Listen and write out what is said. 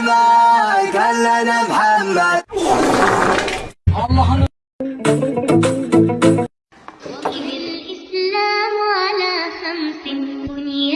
الماي سلمان كلنا محمد وإذ الإسلام على خمس بني